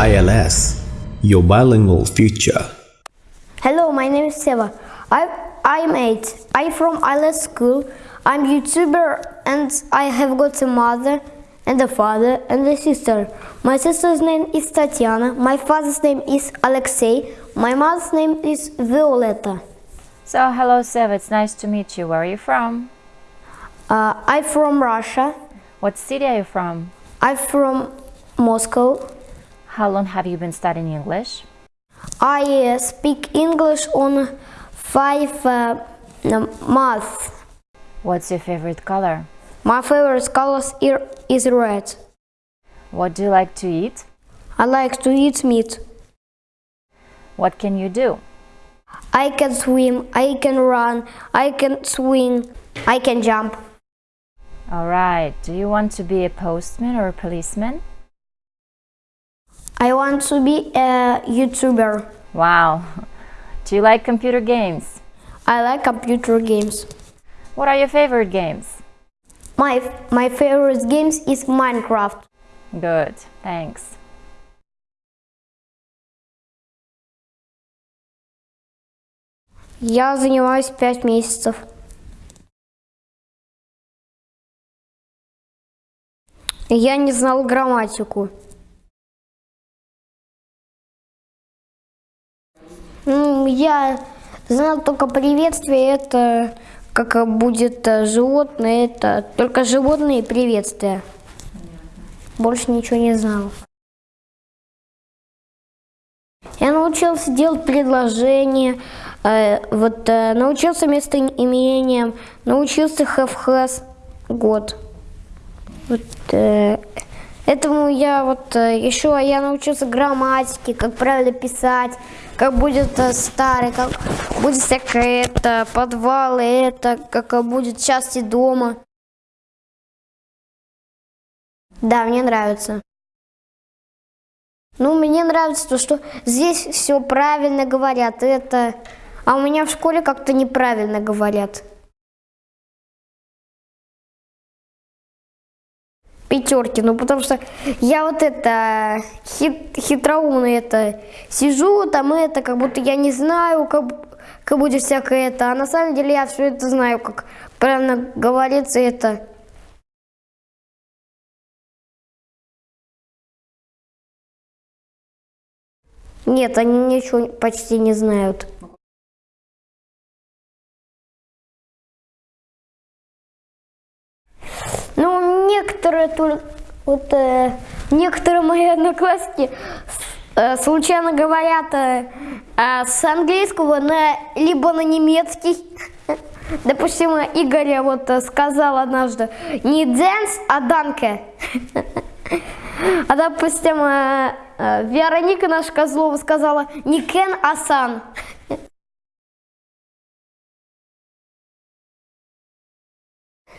ILS, your bilingual future. Hello, my name is Seva. I, I'm eight. I'm from ILS school. I'm YouTuber and I have got a mother and a father and a sister. My sister's name is Tatiana. My father's name is Alexei. My mother's name is Violeta. So, hello, Seva, It's nice to meet you. Where are you from? Uh, I'm from Russia. What city are you from? I'm from Moscow. How long have you been studying English? I uh, speak English on five uh, months. What's your favorite color? My favorite color is red. What do you like to eat? I like to eat meat. What can you do? I can swim, I can run, I can swing, I can jump. All right. Do you want to be a postman or a policeman? I want to be a YouTuber. Wow. Do you like computer games? I like computer games. What are your favorite games? My, my favorite games is Minecraft. Good. Thanks. Я занимаюсь пять месяцев. Я не знал грамматику. Я знал только приветствие, это как будет животное, это только животные приветствия. Больше ничего не знал. Я научился делать предложения, э, вот э, научился местоимениям, научился have has год. Вот, э, этому я вот э, еще я научился грамматике, как правильно писать, как будет э, старый, как будет всякое это, подвалы, это, как будет части дома. Да, мне нравится. Ну, мне нравится то, что здесь все правильно говорят, это... А у меня в школе как-то неправильно говорят. Пятерки, ну потому что я вот это хит, хитроумно это сижу там это, как будто я не знаю, как, как будет всякое это, а на самом деле я все это знаю, как правильно говорится это. Нет, они ничего почти не знают. Некоторые только, вот, э, некоторые мои одноклассники э, случайно говорят э, э, с английского на либо на немецкий. Допустим, Игоря вот э, сказал однажды не dance, а данке. А допустим, э, э, Вероника наша Козлова сказала не Кен, а Сан.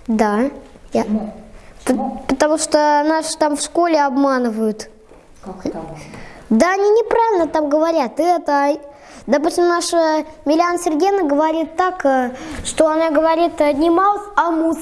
Да. Я... Потому что нас там в школе обманывают. Как это можно? Да, они неправильно там говорят. Это, допустим, наша Миляна Сергеевна говорит так, э, что она говорит не маус, а мус.